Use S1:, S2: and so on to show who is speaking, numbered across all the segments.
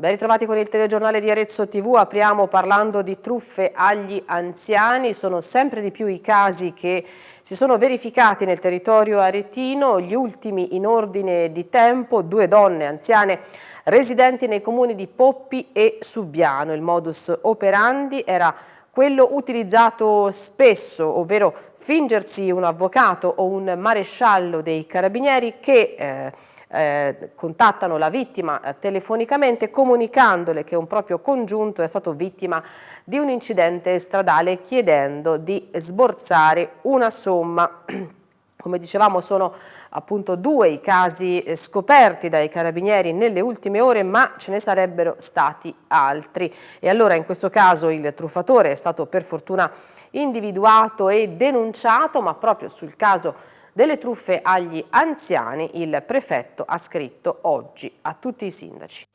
S1: Ben ritrovati con il telegiornale di Arezzo TV, apriamo parlando di truffe agli anziani, sono sempre di più i casi che si sono verificati nel territorio aretino, gli ultimi in ordine di tempo, due donne anziane residenti nei comuni di Poppi e Subiano. Il modus operandi era quello utilizzato spesso, ovvero fingersi un avvocato o un maresciallo dei carabinieri che eh, eh, contattano la vittima eh, telefonicamente comunicandole che un proprio congiunto è stato vittima di un incidente stradale chiedendo di sborsare una somma. Come dicevamo sono appunto due i casi eh, scoperti dai carabinieri nelle ultime ore ma ce ne sarebbero stati altri e allora in questo caso il truffatore è stato per fortuna individuato e denunciato ma proprio sul caso delle truffe agli anziani il prefetto ha scritto oggi a tutti i sindaci.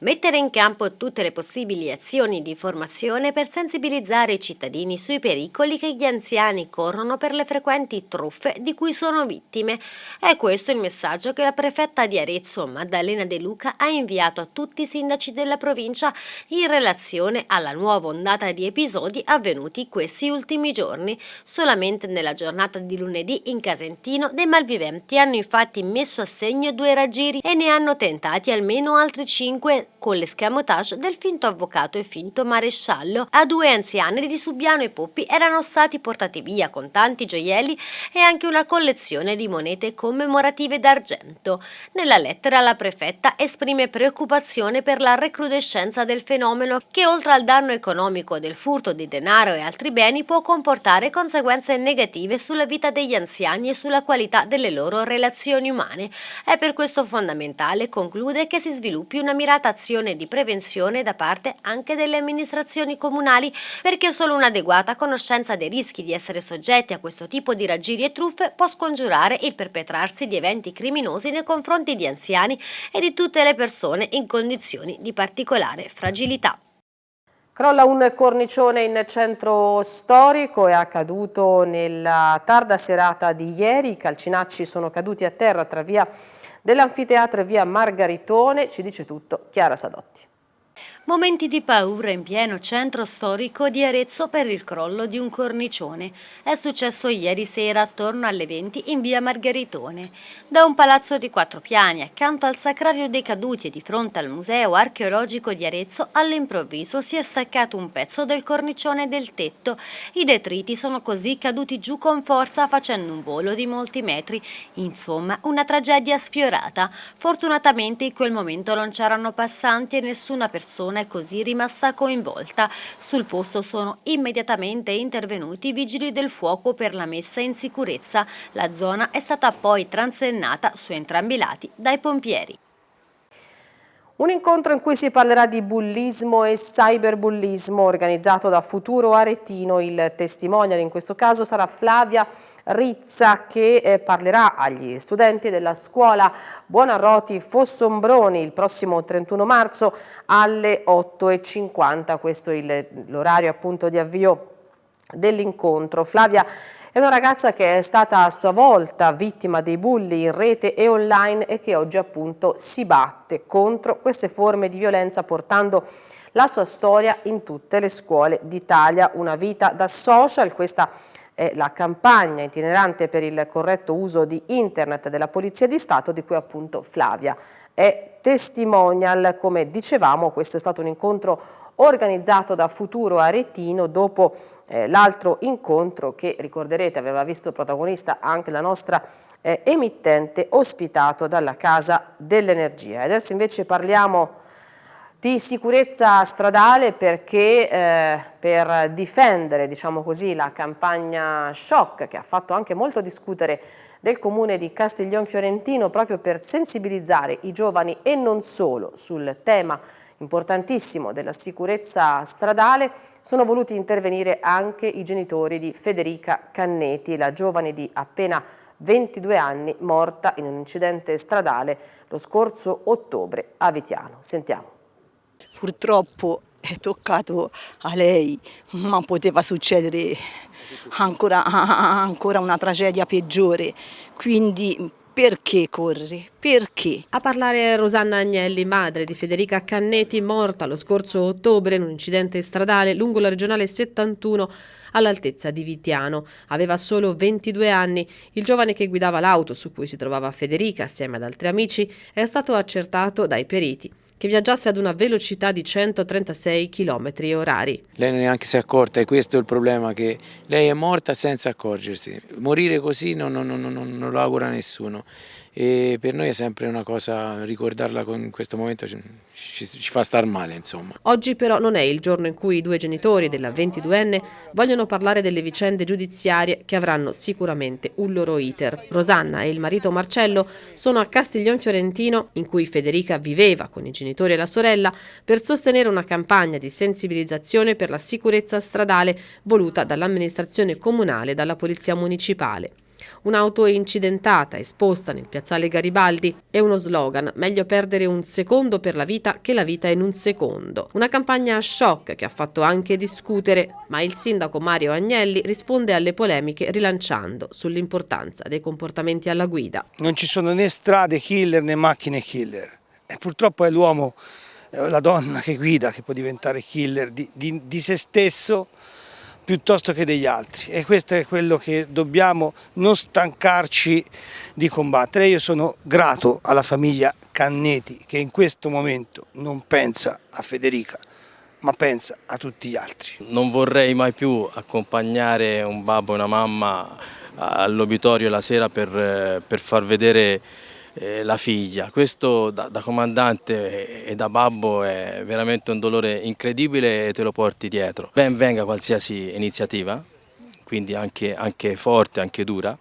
S2: Mettere in campo tutte le possibili azioni di formazione per sensibilizzare i cittadini sui pericoli che gli anziani corrono per le frequenti truffe di cui sono vittime. È questo il messaggio che la prefetta di Arezzo, Maddalena De Luca, ha inviato a tutti i sindaci della provincia in relazione alla nuova ondata di episodi avvenuti questi ultimi giorni. Solamente nella giornata di lunedì in Casentino dei malviventi hanno infatti messo a segno due raggiri e ne hanno tentati almeno altri cinque con l'escamotage del finto avvocato e finto maresciallo. A due anziani di Subiano e Poppi erano stati portati via con tanti gioielli e anche una collezione di monete commemorative d'argento. Nella lettera la prefetta esprime preoccupazione per la recrudescenza del fenomeno che oltre al danno economico del furto di denaro e altri beni può comportare conseguenze negative sulla vita degli anziani e sulla qualità delle loro relazioni umane. È per questo fondamentale, conclude, che si sviluppi una mirata azione di prevenzione da parte anche delle amministrazioni comunali perché solo un'adeguata conoscenza dei rischi di essere soggetti a questo tipo di raggiri e truffe può scongiurare il perpetrarsi di eventi criminosi nei confronti di anziani e di tutte le persone in condizioni di particolare fragilità.
S1: Crolla un cornicione in centro storico, è accaduto nella tarda serata di ieri, i calcinacci sono caduti a terra tra via dell'anfiteatro e via Margaritone, ci dice tutto Chiara Sadotti.
S2: Momenti di paura in pieno centro storico di Arezzo per il crollo di un cornicione. È successo ieri sera attorno alle 20 in via Margheritone. Da un palazzo di quattro piani accanto al Sacrario dei Caduti e di fronte al Museo Archeologico di Arezzo all'improvviso si è staccato un pezzo del cornicione del tetto. I detriti sono così caduti giù con forza facendo un volo di molti metri. Insomma, una tragedia sfiorata. Fortunatamente in quel momento non c'erano passanti e nessuna persona è così rimasta coinvolta. Sul posto sono immediatamente intervenuti i vigili del fuoco per la messa in sicurezza. La zona è stata poi transennata su entrambi i lati dai pompieri.
S1: Un incontro in cui si parlerà di bullismo e cyberbullismo organizzato da Futuro Aretino. Il testimonial in questo caso sarà Flavia Rizza che eh, parlerà agli studenti della scuola Buonarroti Fossombroni il prossimo 31 marzo alle 8.50. Questo è l'orario appunto di avvio dell'incontro. Flavia è una ragazza che è stata a sua volta vittima dei bulli in rete e online e che oggi appunto si batte contro queste forme di violenza portando la sua storia in tutte le scuole d'Italia. Una vita da social, questa è la campagna itinerante per il corretto uso di internet della Polizia di Stato di cui appunto Flavia è testimonial. Come dicevamo questo è stato un incontro organizzato da Futuro Aretino dopo eh, l'altro incontro che ricorderete aveva visto protagonista anche la nostra eh, emittente ospitato dalla Casa dell'Energia. Adesso invece parliamo di sicurezza stradale perché eh, per difendere diciamo così, la campagna shock che ha fatto anche molto discutere del comune di Castiglion Fiorentino proprio per sensibilizzare i giovani e non solo sul tema importantissimo della sicurezza stradale, sono voluti intervenire anche i genitori di Federica Canneti, la giovane di appena 22 anni morta in un incidente stradale lo scorso ottobre a Vitiano. Sentiamo.
S3: Purtroppo è toccato a lei, ma poteva succedere ancora, ancora una tragedia peggiore, quindi perché corri? Perché?
S1: A parlare Rosanna Agnelli, madre di Federica Cannetti, morta lo scorso ottobre in un incidente stradale lungo la regionale 71 all'altezza di Vitiano. Aveva solo 22 anni. Il giovane che guidava l'auto su cui si trovava Federica assieme ad altri amici è stato accertato dai periti che viaggiasse ad una velocità di 136 km orari.
S4: Lei neanche si è accorta e questo è il problema, che lei è morta senza accorgersi. Morire così non, non, non, non lo augura nessuno e per noi è sempre una cosa, ricordarla in questo momento ci, ci, ci, fa star male insomma.
S1: Oggi però non è il giorno in cui i due genitori della 22enne vogliono parlare delle vicende giudiziarie che avranno sicuramente un loro iter. Rosanna e il marito Marcello sono a Castiglion Fiorentino in cui Federica viveva con i genitori e la sorella per sostenere una campagna di sensibilizzazione per la sicurezza stradale voluta dall'amministrazione comunale e dalla polizia municipale. Un'auto incidentata esposta nel piazzale Garibaldi è uno slogan, meglio perdere un secondo per la vita che la vita in un secondo. Una campagna a shock che ha fatto anche discutere, ma il sindaco Mario Agnelli risponde alle polemiche rilanciando sull'importanza dei comportamenti alla guida.
S5: Non ci sono né strade killer né macchine killer e purtroppo è l'uomo, la donna che guida che può diventare killer di, di, di se stesso piuttosto che degli altri e questo è quello che dobbiamo non stancarci di combattere. Io sono grato alla famiglia Canneti che in questo momento non pensa a Federica ma pensa a tutti gli altri.
S6: Non vorrei mai più accompagnare un babbo e una mamma all'obitorio la sera per, per far vedere eh, la figlia. Questo da, da, comandante e da babbo è veramente un dolore incredibile e te lo porti dietro. Ben venga qualsiasi iniziativa, quindi anche, anche forte, anche dura,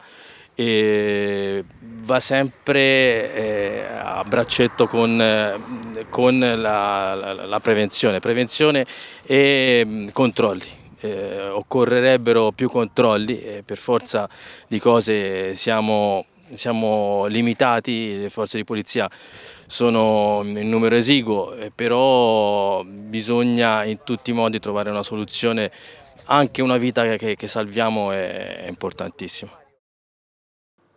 S6: e va sempre eh, a braccetto con, con la, la, la, prevenzione, prevenzione e mh, mm, controlli. Eh, occorrerebbero più controlli, per forza di cose siamo siamo limitati, le forze di polizia sono in numero esiguo, eh, però bisogna in tutti i modi trovare una soluzione, anche una vita che, che salviamo è, importantissima.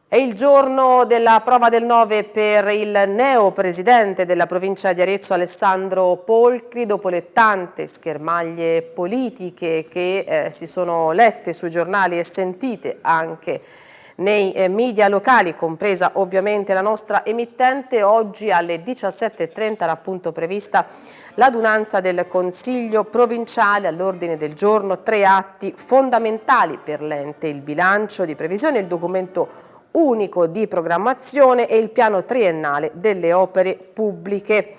S1: È il giorno della prova del 9 per il neo presidente della provincia di Arezzo Alessandro Polcri dopo le tante schermaglie politiche che eh, si sono lette sui giornali e sentite anche nei eh, media locali, compresa ovviamente la nostra emittente. Oggi alle 17.30 era appunto prevista l'adunanza del Consiglio provinciale all'ordine del giorno, tre atti fondamentali per l'ente, il bilancio di previsione, il documento unico di programmazione e il piano triennale delle opere pubbliche.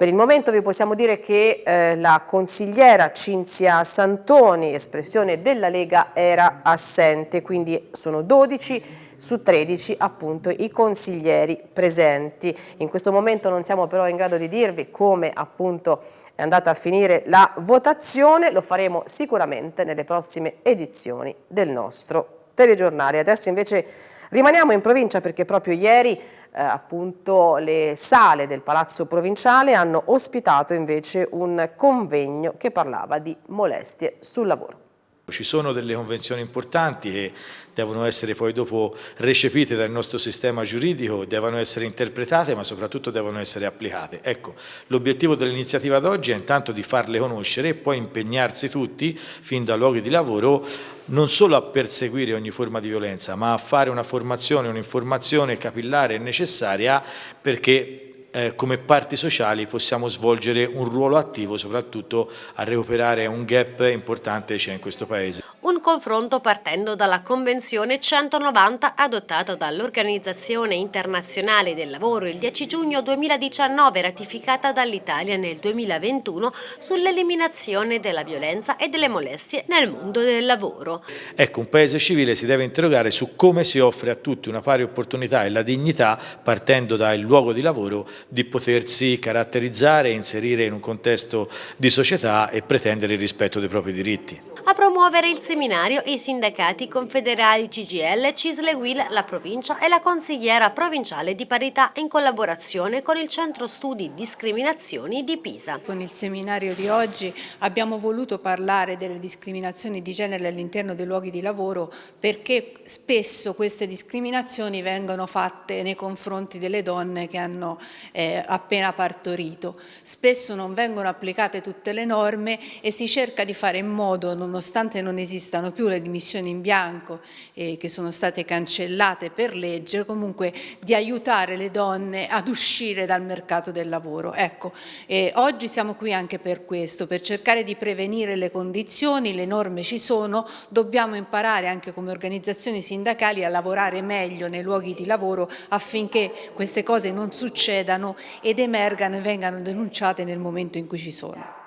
S1: Per il momento vi possiamo dire che eh, la consigliera Cinzia Santoni, espressione della Lega, era assente, quindi sono 12 su 13 appunto i consiglieri presenti. In questo momento non siamo però in grado di dirvi come appunto è andata a finire la votazione, lo faremo sicuramente nelle prossime edizioni del nostro telegiornale. Adesso invece rimaniamo in provincia perché proprio ieri eh, appunto le sale del Palazzo Provinciale hanno ospitato invece un convegno che parlava di molestie sul lavoro.
S7: Ci sono delle convenzioni importanti che devono essere poi dopo recepite dal nostro sistema giuridico, devono essere interpretate ma soprattutto devono essere applicate. Ecco, l'obiettivo dell'iniziativa d'oggi è intanto di farle conoscere e poi impegnarsi tutti, fin da luoghi di lavoro, non solo a perseguire ogni forma di violenza, ma a fare una formazione, un'informazione capillare e necessaria perché eh, come parti sociali possiamo svolgere un ruolo attivo soprattutto a recuperare un gap importante che c'è in questo Paese.
S2: Confronto partendo dalla Convenzione 190 adottata dall'Organizzazione Internazionale del Lavoro il 10 giugno 2019 ratificata dall'Italia nel 2021 sull'eliminazione della violenza e delle molestie nel mondo del lavoro.
S7: Ecco, un Paese civile si deve interrogare su come si offre a tutti una pari opportunità e la dignità partendo dal luogo di lavoro di potersi caratterizzare e inserire in un contesto di società e pretendere il rispetto dei propri diritti.
S2: A promuovere il seminario i sindacati confederali CGL, Cisle Will, la provincia e la consigliera provinciale di parità in collaborazione con il Centro Studi Discriminazioni di Pisa.
S8: Con il seminario di oggi abbiamo voluto parlare delle discriminazioni di genere all'interno dei luoghi di lavoro perché spesso queste discriminazioni vengono fatte nei confronti delle donne che hanno eh, appena partorito. Spesso non vengono applicate tutte le norme e si cerca di fare in modo, nonostante non esistano più le dimissioni in bianco eh, che sono state cancellate per legge, comunque di aiutare le donne ad uscire dal mercato del lavoro. Ecco, eh, oggi siamo qui anche per questo, per cercare di prevenire le condizioni, le norme ci sono, dobbiamo imparare anche come organizzazioni sindacali a lavorare meglio nei luoghi di lavoro affinché queste cose non succedano ed emergano e vengano denunciate nel momento in cui ci sono.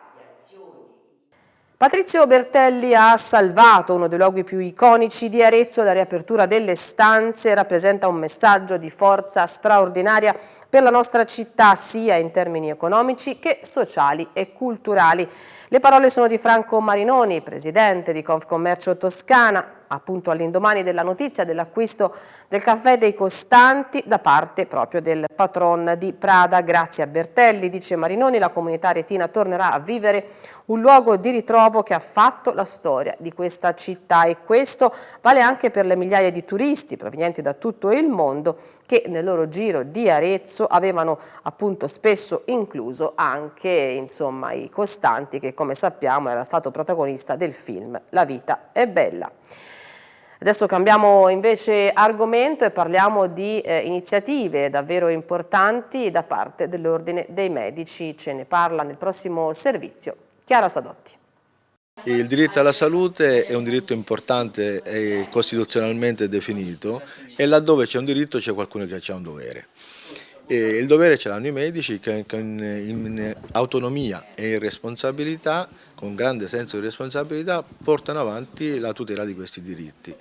S1: Patrizio Bertelli ha salvato uno dei luoghi più iconici di Arezzo, la riapertura delle stanze rappresenta un messaggio di forza straordinaria per la nostra città sia in termini economici che sociali e culturali. Le parole sono di Franco Marinoni, presidente di Confcommercio Toscana, appunto all'indomani della notizia dell'acquisto del caffè dei Costanti da parte proprio del patron di Prada. Grazie a Bertelli, dice Marinoni, la comunità retina tornerà a vivere un luogo di ritrovo che ha fatto la storia di questa città e questo vale anche per le migliaia di turisti provenienti da tutto il mondo che nel loro giro di Arezzo avevano appunto spesso incluso anche insomma i Costanti che come sappiamo era stato protagonista del film La vita è bella. Adesso cambiamo invece argomento e parliamo di eh, iniziative davvero importanti da parte dell'Ordine dei Medici. Ce ne parla nel prossimo servizio Chiara Sadotti.
S9: Il diritto alla salute è un diritto importante e costituzionalmente definito e laddove c'è un diritto c'è qualcuno che ha un dovere. E il dovere ce l'hanno i medici che in autonomia e in responsabilità, con grande senso di responsabilità, portano avanti la tutela di questi diritti.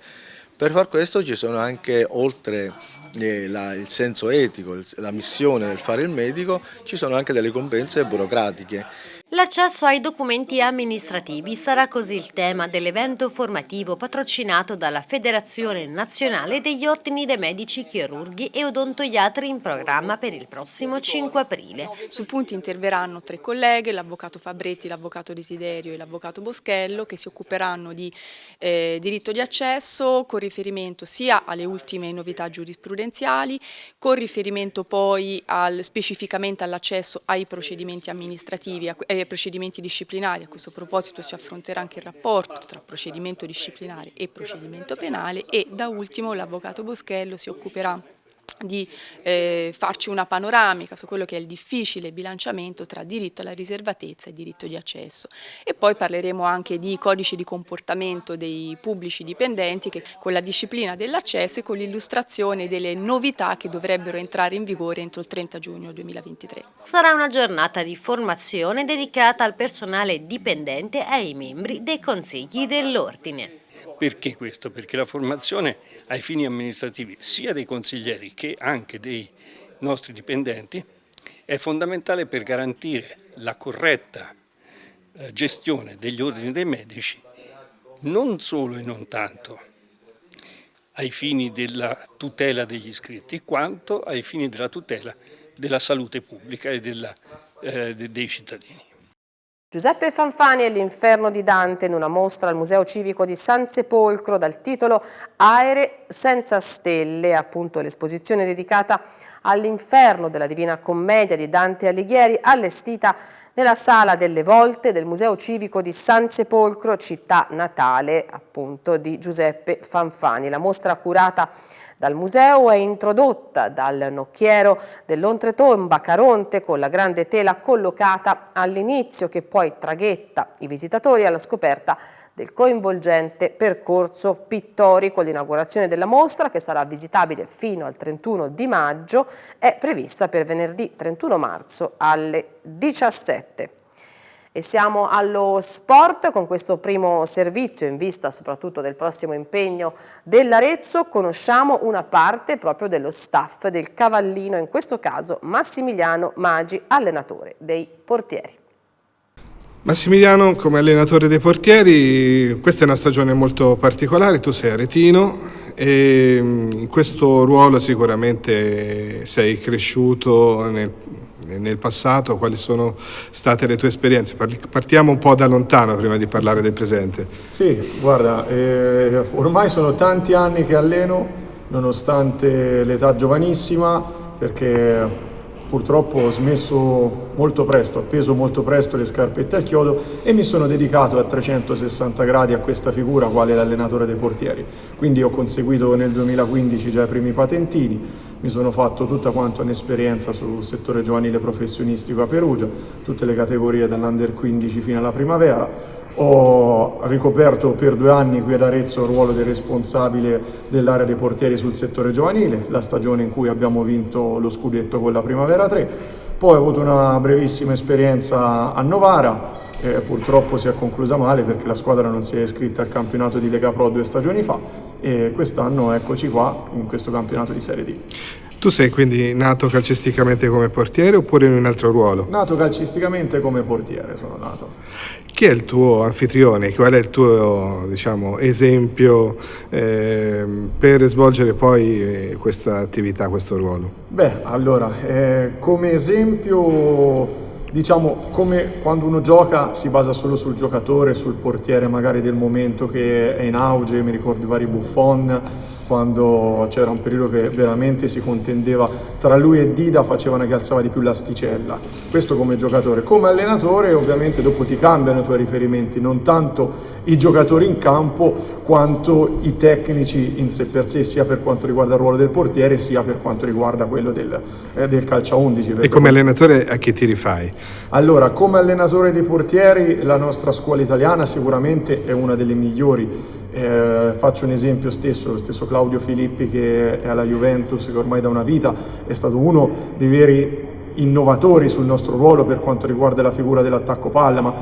S9: Per far questo ci sono anche, oltre eh, la, il senso etico, la missione del fare il medico, ci sono anche delle competenze burocratiche
S2: L'accesso ai documenti amministrativi sarà così il tema dell'evento formativo patrocinato dalla Federazione Nazionale degli Ordini dei Medici Chirurghi e Odontoiatri in programma per il prossimo 5 aprile.
S10: Su punti interverranno tre colleghe, l'avvocato Fabretti, l'avvocato Desiderio e l'avvocato Boschello che si occuperanno di eh, diritto di accesso con riferimento sia alle ultime novità giurisprudenziali, con riferimento poi al, specificamente all'accesso ai procedimenti amministrativi, eh, procedimenti disciplinari. A questo proposito si affronterà anche il rapporto tra procedimento disciplinare e procedimento penale e da ultimo l'avvocato Boschello si occuperà di eh, farci una panoramica su quello che è il difficile bilanciamento tra diritto alla riservatezza e diritto di accesso e poi parleremo anche di codice di comportamento dei pubblici dipendenti che con la disciplina dell'accesso e con l'illustrazione delle novità che dovrebbero entrare in vigore entro il 30 giugno 2023.
S2: Sarà una giornata di formazione dedicata al personale dipendente e ai membri dei consigli dell'ordine.
S11: Perché questo? Perché la formazione ai fini amministrativi sia dei consiglieri che anche dei nostri dipendenti è fondamentale per garantire la corretta eh, gestione degli ordini dei medici non solo e non tanto ai fini della tutela degli iscritti quanto ai fini della tutela della salute pubblica e della, eh, dei cittadini.
S1: Giuseppe Fanfani e l'inferno di Dante in una mostra al Museo Civico di San Sepolcro dal titolo Aere senza stelle, appunto l'esposizione dedicata all'inferno della Divina Commedia di Dante Alighieri allestita nella Sala delle Volte del Museo Civico di San Sepolcro, città natale appunto di Giuseppe Fanfani. La mostra curata dal museo è introdotta dal nocchiero dell'Ontretomba Caronte con la grande tela collocata all'inizio che poi traghetta i visitatori alla scoperta del coinvolgente percorso pittorico. L'inaugurazione della mostra, che sarà visitabile fino al 31 di maggio, è prevista per venerdì 31 marzo alle 17. E siamo allo sport con questo primo servizio in vista soprattutto del prossimo impegno dell'Arezzo. Conosciamo una parte proprio dello staff del Cavallino, in questo caso Massimiliano Maggi, allenatore dei portieri.
S12: Massimiliano, come allenatore dei portieri, questa è una stagione molto particolare, tu sei aretino e mm, in questo ruolo sicuramente sei cresciuto nel, nel passato, quali sono state le tue esperienze? Partiamo un po' da lontano prima di parlare del presente.
S13: Sì, guarda, eh, ormai sono tanti anni che alleno, nonostante l'età giovanissima, perché purtroppo ho smesso molto presto, ho appeso molto presto le scarpette al chiodo e mi sono dedicato a 360 gradi a questa figura quale l'allenatore dei portieri. Quindi ho conseguito nel 2015 già i primi patentini, mi sono fatto tutta quanta un'esperienza sul settore giovanile professionistico a Perugia, tutte le categorie dall'Under 15 fino alla primavera, ho ricoperto per due anni qui ad Arezzo il ruolo del responsabile dell'area dei portieri sul settore giovanile, la stagione in cui abbiamo vinto lo scudetto con la Primavera 3. Poi ho avuto una brevissima esperienza a Novara, eh, purtroppo si è conclusa male perché la squadra non si è iscritta al campionato di Lega Pro due stagioni fa e quest'anno eccoci qua in questo campionato di Serie D.
S12: Tu sei quindi nato calcisticamente come portiere oppure in un altro ruolo?
S13: Nato calcisticamente come portiere sono nato.
S12: Chi è il tuo anfitrione? Qual è il tuo diciamo, esempio eh, per svolgere poi eh, questa attività, questo ruolo?
S13: Beh, allora, eh, come esempio diciamo come quando uno gioca si basa solo sul giocatore, sul portiere magari del momento che è in auge, mi ricordo i vari Buffon, quando c'era un periodo che veramente si contendeva tra lui e Dida facevano che alzava di più l'asticella. Questo come giocatore. Come allenatore ovviamente dopo ti cambiano i tuoi riferimenti, non tanto i giocatori in campo quanto i tecnici in sé per sé, sia per quanto riguarda il ruolo del portiere sia per quanto riguarda quello del, eh, del calcio a 11.
S12: E come allenatore a chi ti rifai?
S13: Allora, come allenatore dei portieri la nostra scuola italiana sicuramente è una delle migliori. Eh, faccio un esempio stesso, lo stesso Claudio Filippi che è alla Juventus, che ormai da una vita è stato uno dei veri innovatori sul nostro ruolo per quanto riguarda la figura dell'attacco palla, ma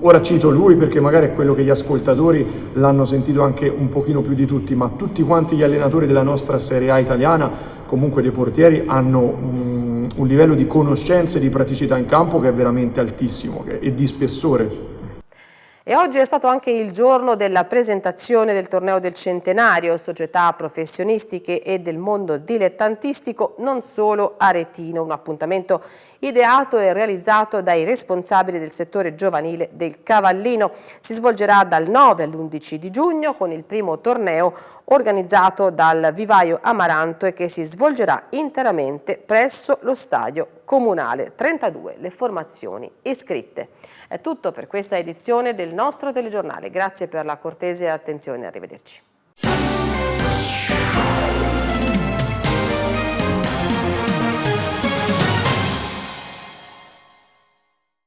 S13: ora cito lui perché magari è quello che gli ascoltatori l'hanno sentito anche un pochino più di tutti, ma tutti quanti gli allenatori della nostra Serie A italiana, comunque dei portieri, hanno un, un livello di conoscenza e di praticità in campo che è veramente altissimo e di spessore.
S1: E oggi è stato anche il giorno della presentazione del torneo del centenario, società professionistiche e del mondo dilettantistico, non solo aretino, un appuntamento ideato e realizzato dai responsabili del settore giovanile del Cavallino. Si svolgerà dal 9 all'11 di giugno con il primo torneo organizzato dal Vivaio Amaranto e che si svolgerà interamente presso lo stadio comunale. 32 le formazioni iscritte. È tutto per questa edizione del nostro telegiornale. Grazie per la cortese attenzione. Arrivederci.